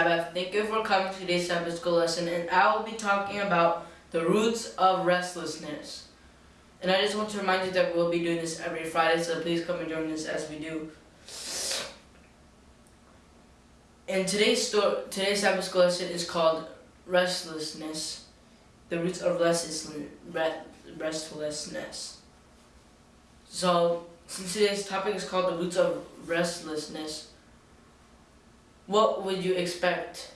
Sabbath. Thank you for coming to today's Sabbath school lesson and I will be talking about the roots of restlessness. And I just want to remind you that we'll be doing this every Friday, so please come and join us as we do. And today's story, today's Sabbath school lesson is called Restlessness, the roots of restlessness. So, since today's topic is called the roots of restlessness, what would you expect?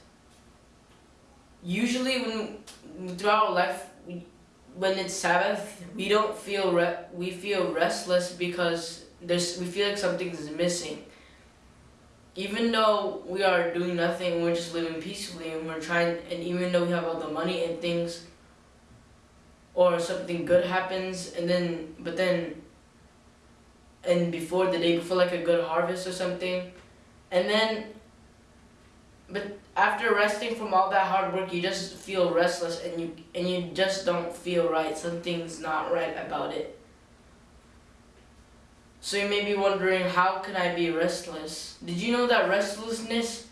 Usually when throughout life, when it's Sabbath, we don't feel we feel restless because there's we feel like something is missing. Even though we are doing nothing, we're just living peacefully and we're trying and even though we have all the money and things or something good happens and then but then and before the day before like a good harvest or something and then but after resting from all that hard work, you just feel restless and you and you just don't feel right. Something's not right about it. So you may be wondering, how can I be restless? Did you know that restlessness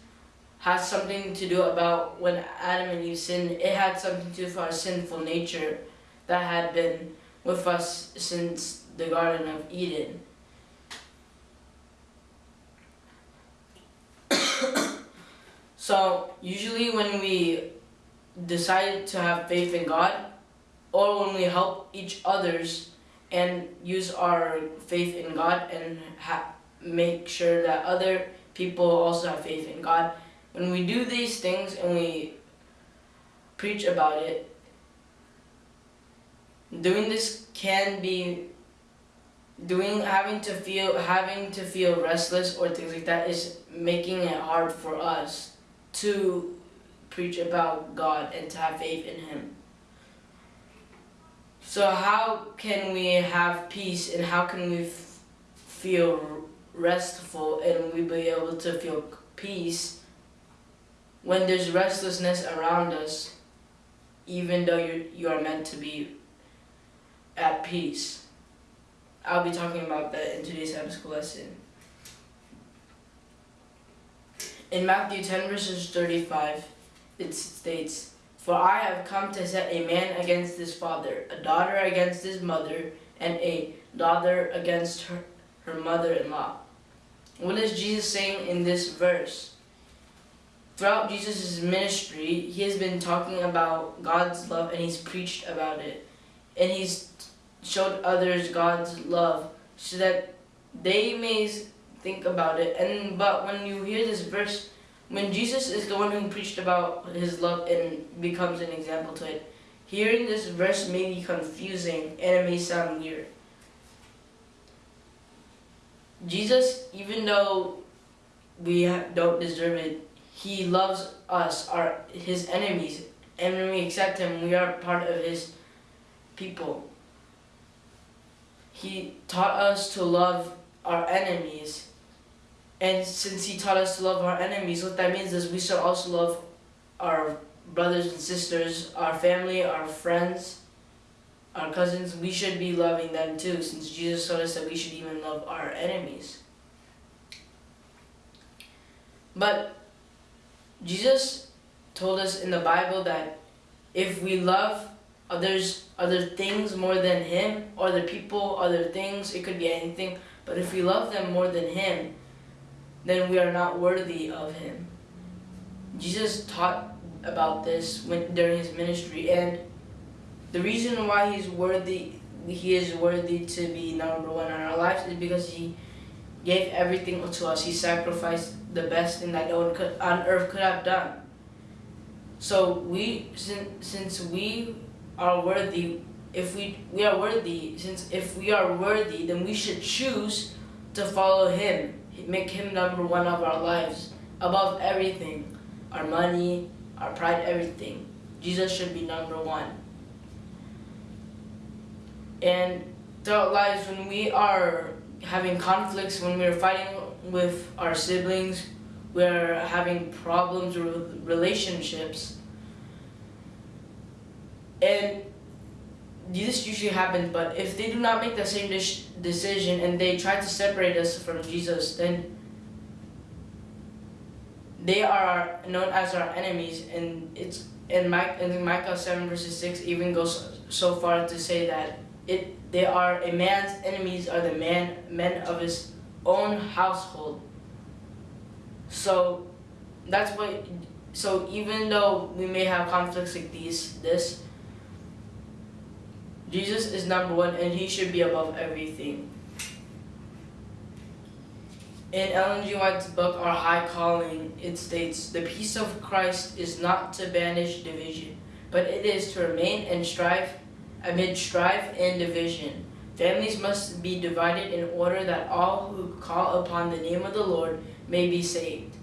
has something to do about when Adam and Eve sinned? It had something to do with our sinful nature that had been with us since the Garden of Eden. So usually when we decide to have faith in God or when we help each others and use our faith in God and make sure that other people also have faith in God. When we do these things and we preach about it, doing this can be doing having to feel having to feel restless or things like that is making it hard for us to preach about God and to have faith in Him. So how can we have peace and how can we feel restful and we be able to feel peace when there's restlessness around us even though you you are meant to be at peace. I'll be talking about that in today's Sabbath school lesson. In Matthew 10 verses 35, it states, For I have come to set a man against his father, a daughter against his mother, and a daughter against her, her mother-in-law. What is Jesus saying in this verse? Throughout Jesus' ministry, he has been talking about God's love and he's preached about it. And he's showed others God's love so that they may think about it. And but when you hear this verse, when Jesus is the one who preached about his love and becomes an example to it, hearing this verse may be confusing and it may sound weird. Jesus, even though we don't deserve it, he loves us, our his enemies, and when we accept him, we are part of his people. He taught us to love our enemies and since he taught us to love our enemies, what that means is we should also love our brothers and sisters, our family, our friends, our cousins. We should be loving them too, since Jesus taught us that we should even love our enemies. But Jesus told us in the Bible that if we love others, other things more than him, other people, other things, it could be anything, but if we love them more than him, then we are not worthy of him. Jesus taught about this when, during his ministry and the reason why he's worthy he is worthy to be number one in our lives is because he gave everything to us. He sacrificed the best thing that no one could, on earth could have done. So we, since, since we are worthy, if we, we are worthy, since if we are worthy, then we should choose to follow him make him number one of our lives, above everything, our money, our pride, everything. Jesus should be number one. And throughout lives, when we are having conflicts, when we're fighting with our siblings, we're having problems with relationships, and this usually happens, but if they do not make the same decision and they try to separate us from Jesus, then they are known as our enemies, and it's in, Micah 7 verses 6 even goes so far to say that it they are a man's enemies are the man men of his own household. So that's what so even though we may have conflicts like these this Jesus is number one and he should be above everything. In Ellen G. White's book, Our High Calling, it states, The peace of Christ is not to banish division, but it is to remain and strive amid strife and division. Families must be divided in order that all who call upon the name of the Lord may be saved.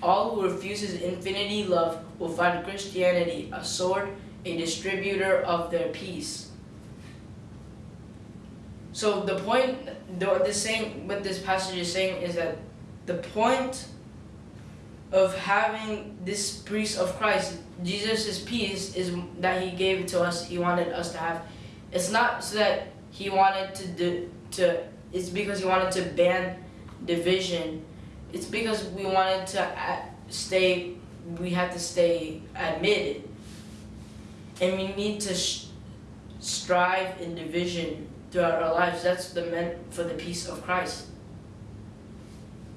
All who refuse his infinity love will find Christianity a sword, a distributor of their peace. So the point, the, the saying, what this passage is saying is that the point of having this priest of Christ, Jesus' peace, is that he gave it to us, he wanted us to have. It's not so that he wanted to do, to, it's because he wanted to ban division. It's because we wanted to stay, we had to stay admitted. And we need to strive in division throughout our lives. That's the meant for the peace of Christ.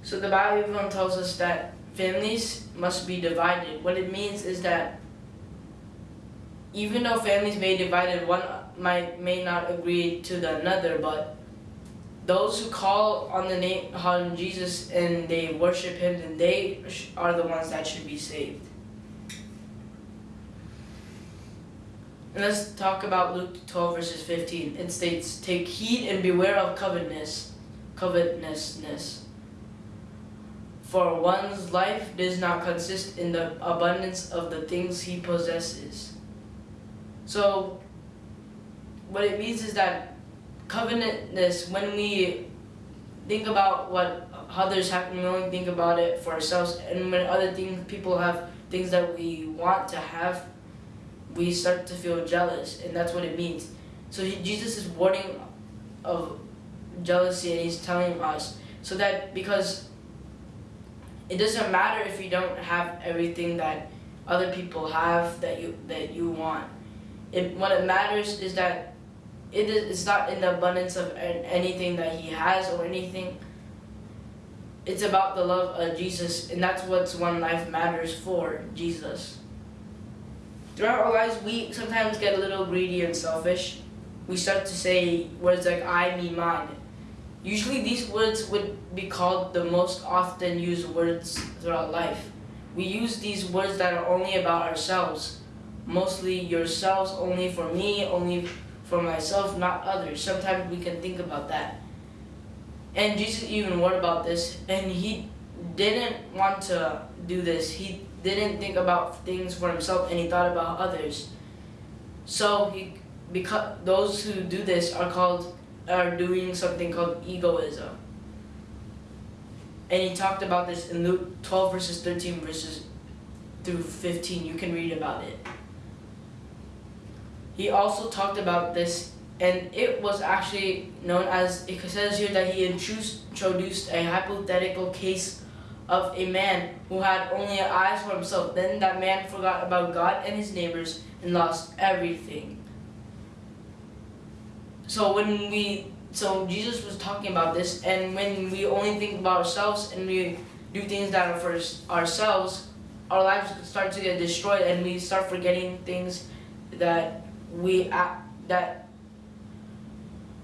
So the Bible even tells us that families must be divided. What it means is that even though families may be divided, one might may not agree to the another, but those who call on the name on Jesus and they worship Him, then they are the ones that should be saved. And let's talk about Luke 12 verses 15. It states, Take heed and beware of covetousness, covetousness. For one's life does not consist in the abundance of the things he possesses. So, what it means is that covetousness, when we think about what others have, we only think about it for ourselves, and when other things, people have things that we want to have, we start to feel jealous, and that's what it means. So Jesus is warning of jealousy, and he's telling us so that because it doesn't matter if you don't have everything that other people have that you that you want. It, what it matters is that it is it's not in the abundance of anything that he has or anything. It's about the love of Jesus, and that's what one life matters for Jesus. Throughout our lives, we sometimes get a little greedy and selfish. We start to say words like I, me, mine. Usually these words would be called the most often used words throughout life. We use these words that are only about ourselves. Mostly yourselves, only for me, only for myself, not others. Sometimes we can think about that. And Jesus even warned about this, and he didn't want to do this. He didn't think about things for himself and he thought about others. So he because those who do this are called are doing something called egoism. And he talked about this in Luke 12 verses 13 verses through 15. You can read about it. He also talked about this and it was actually known as, it says here that he introduced a hypothetical case of a man who had only eyes for himself. Then that man forgot about God and his neighbors and lost everything. So when we, so Jesus was talking about this, and when we only think about ourselves and we do things that are for ourselves, our lives start to get destroyed, and we start forgetting things that we that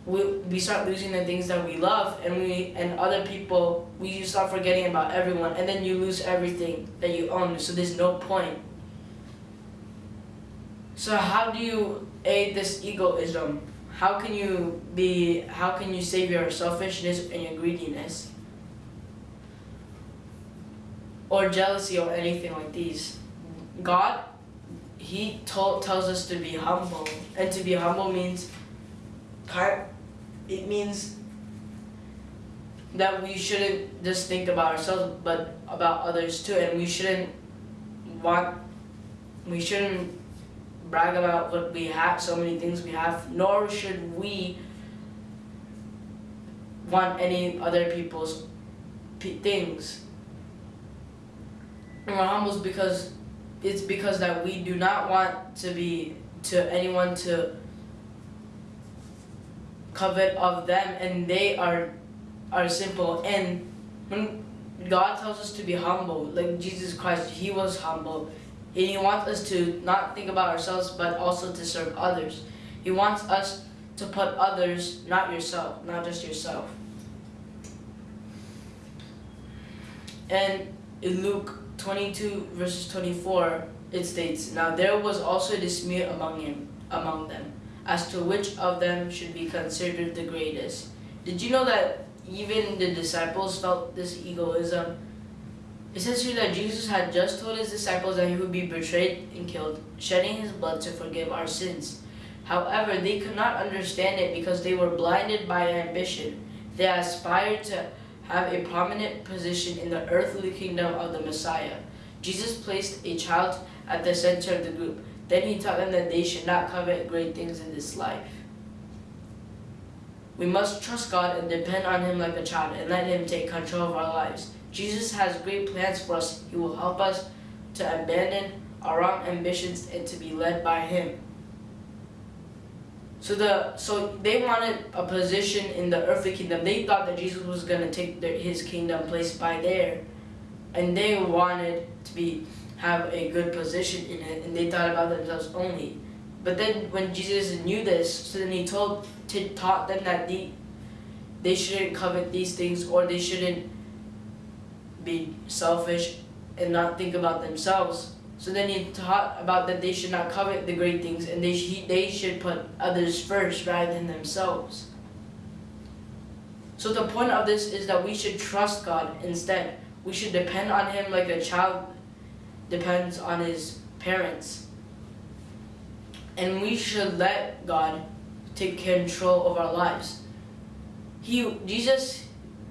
we, we start losing the things that we love and we and other people we start forgetting about everyone and then you lose everything that you own. So there's no point. So how do you aid this egoism? How can you be how can you save your selfishness and your greediness? Or jealousy or anything like these? God he told tells us to be humble. And to be humble means it means that we shouldn't just think about ourselves, but about others too, and we shouldn't want, we shouldn't brag about what we have, so many things we have, nor should we want any other people's things. And we're because it's because that we do not want to be to anyone to covet of them and they are are simple. And when God tells us to be humble like Jesus Christ he was humble. And he wants us to not think about ourselves but also to serve others. He wants us to put others not yourself not just yourself. And in Luke 22 verses 24 it states now there was also a dispute among him among them as to which of them should be considered the greatest. Did you know that even the disciples felt this egoism? It says here that Jesus had just told his disciples that he would be betrayed and killed, shedding his blood to forgive our sins. However, they could not understand it because they were blinded by ambition. They aspired to have a prominent position in the earthly kingdom of the Messiah. Jesus placed a child at the center of the group, then he taught them that they should not covet great things in this life. We must trust God and depend on Him like a child and let Him take control of our lives. Jesus has great plans for us. He will help us to abandon our wrong ambitions and to be led by Him. So the so they wanted a position in the earthly kingdom. They thought that Jesus was going to take their, his kingdom place by there, and they wanted to be have a good position in it and they thought about themselves only. But then when Jesus knew this, so then he told taught them that they, they shouldn't covet these things or they shouldn't be selfish and not think about themselves. So then he taught about that they should not covet the great things and they, sh they should put others first rather than themselves. So the point of this is that we should trust God instead. We should depend on Him like a child depends on his parents. And we should let God take control of our lives. He, Jesus,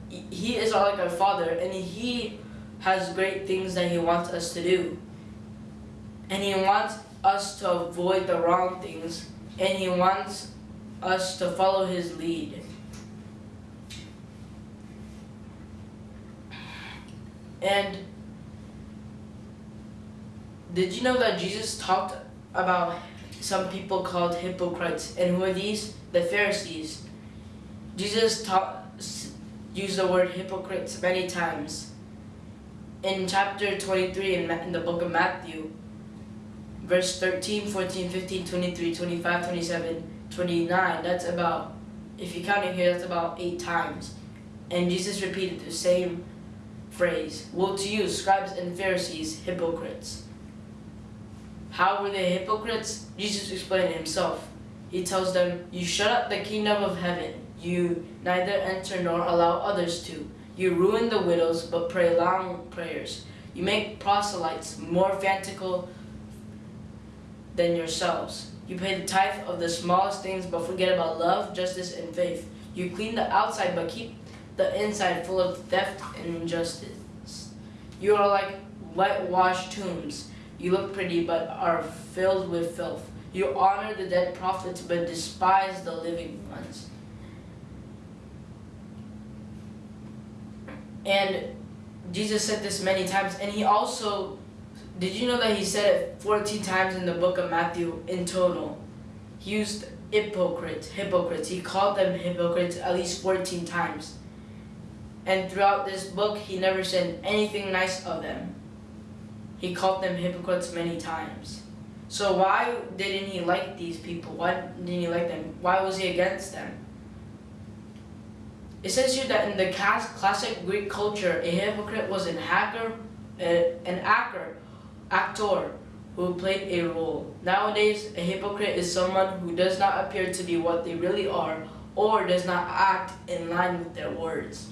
he is like our father and he has great things that he wants us to do. And he wants us to avoid the wrong things and he wants us to follow his lead. And did you know that Jesus talked about some people called hypocrites? And who are these? The Pharisees. Jesus taught, used the word hypocrites many times. In chapter 23 in, in the book of Matthew, verse 13, 14, 15, 23, 25, 27, 29, that's about, if you count it here, that's about eight times. And Jesus repeated the same phrase, Woe to you, scribes and Pharisees, hypocrites. How were they hypocrites? Jesus explained himself. He tells them, You shut up the kingdom of heaven. You neither enter nor allow others to. You ruin the widows, but pray long prayers. You make proselytes more fanatical than yourselves. You pay the tithe of the smallest things, but forget about love, justice, and faith. You clean the outside, but keep the inside full of theft and injustice. You are like whitewashed tombs you look pretty, but are filled with filth. You honor the dead prophets, but despise the living ones. And Jesus said this many times, and he also, did you know that he said it 14 times in the book of Matthew in total? He used hypocrites, hypocrites. He called them hypocrites at least 14 times. And throughout this book, he never said anything nice of them. He called them hypocrites many times. So why didn't he like these people? Why didn't he like them? Why was he against them? It says here that in the classic Greek culture, a hypocrite was an hacker, an actor, actor who played a role. Nowadays, a hypocrite is someone who does not appear to be what they really are or does not act in line with their words.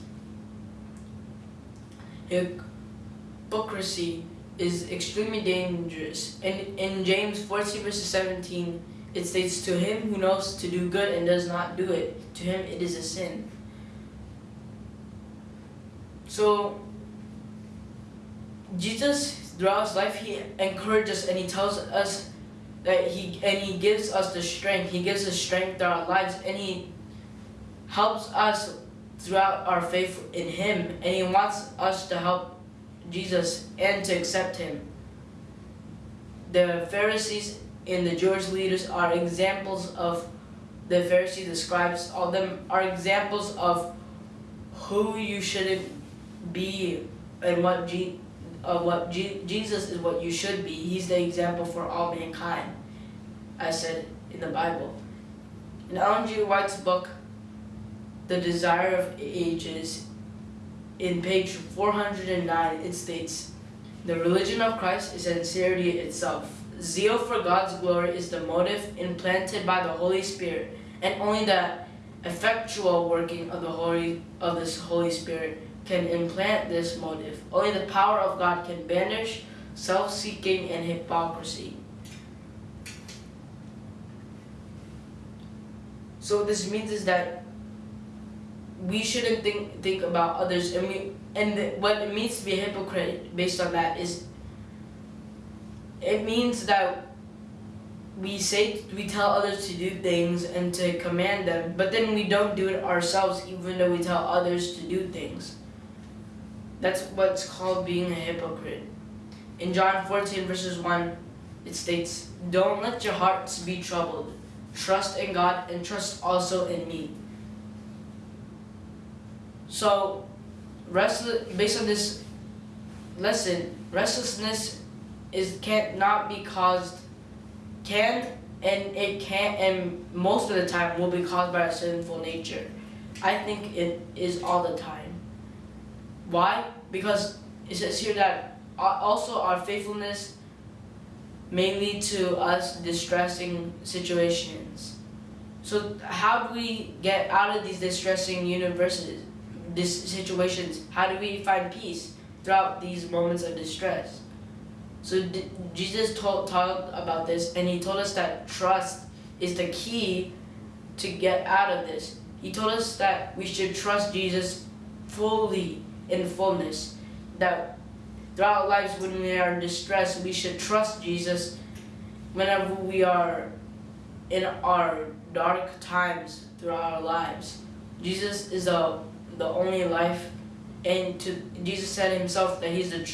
Hypocrisy is extremely dangerous. And in James 14 verses 17, it states, To him who knows to do good and does not do it, to him it is a sin. So, Jesus, throughout his life, he encourages and he tells us that he, and he gives us the strength. He gives us strength throughout our lives and he helps us throughout our faith in him and he wants us to help Jesus and to accept him. The Pharisees and the Jewish leaders are examples of the Pharisees, the scribes, all them are examples of who you shouldn't be and what G, uh, what G, Jesus is what you should be. He's the example for all mankind, as said in the Bible. In Ellen G. White's book, The Desire of Ages, in page 409, it states, The religion of Christ is sincerity itself. Zeal for God's glory is the motive implanted by the Holy Spirit, and only the effectual working of the Holy of this Holy Spirit can implant this motive. Only the power of God can banish self-seeking and hypocrisy. So what this means is that we shouldn't think think about others, and we and the, what it means to be a hypocrite based on that is it means that we say we tell others to do things and to command them, but then we don't do it ourselves even though we tell others to do things. That's what's called being a hypocrite. In John 14 verses 1, it states, Don't let your hearts be troubled. Trust in God and trust also in me. So, based on this lesson, restlessness is can't not be caused can and it can and most of the time will be caused by a sinful nature. I think it is all the time. Why? Because it says here that also our faithfulness may lead to us distressing situations. So how do we get out of these distressing universes, these situations? How do we find peace throughout these moments of distress? So Jesus told, talked about this and he told us that trust is the key to get out of this. He told us that we should trust Jesus fully in fullness. That throughout lives when we are in distress, we should trust Jesus whenever we are in our dark times throughout our lives. Jesus is the, the only life and to Jesus said himself that he's the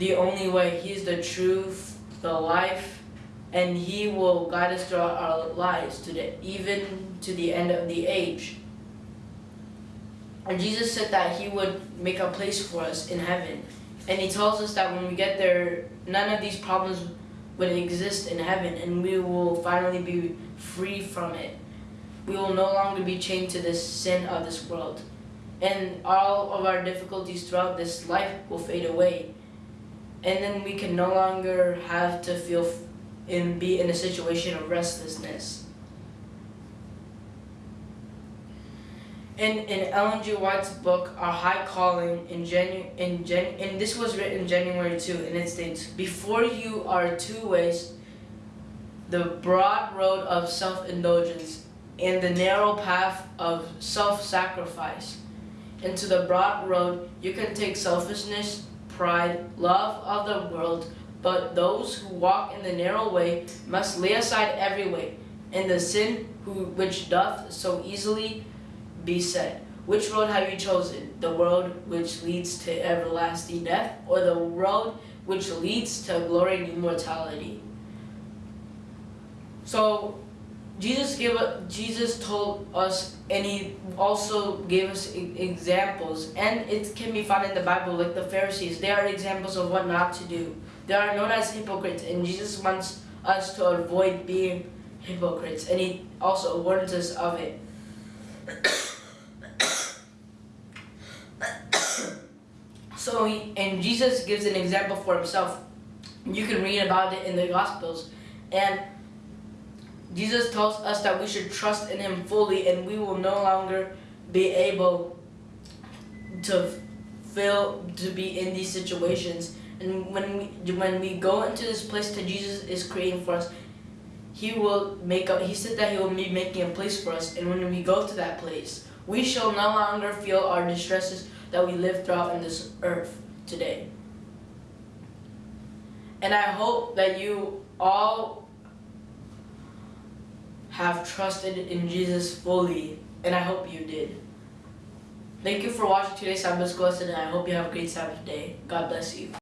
the only way. He's the truth, the life, and He will guide us throughout our lives to the even to the end of the age. And Jesus said that He would make a place for us in heaven. And He tells us that when we get there, none of these problems would exist in heaven, and we will finally be free from it. We will no longer be chained to the sin of this world. And all of our difficulties throughout this life will fade away and then we can no longer have to feel and be in a situation of restlessness. In, in Ellen G. White's book, Our High Calling, in Janu in Jan and this was written January 2, and it states, Before you are two ways, the broad road of self-indulgence and the narrow path of self-sacrifice. Into the broad road, you can take selfishness, pride, love of the world, but those who walk in the narrow way must lay aside every way, and the sin who, which doth so easily beset. Which road have you chosen? The road which leads to everlasting death, or the road which leads to glory and immortality? So Jesus gave Jesus told us and he also gave us examples and it can be found in the Bible like the Pharisees they are examples of what not to do. They are known as hypocrites and Jesus wants us to avoid being hypocrites and he also warns us of it. So he, and Jesus gives an example for himself. You can read about it in the Gospels and Jesus tells us that we should trust in him fully and we will no longer be able to feel to be in these situations. And when we when we go into this place that Jesus is creating for us, he will make up he said that he will be making a place for us and when we go to that place, we shall no longer feel our distresses that we live throughout in this earth today. And I hope that you all have trusted in Jesus fully, and I hope you did. Thank you for watching today's Sabbath school lesson, and I hope you have a great Sabbath day. God bless you.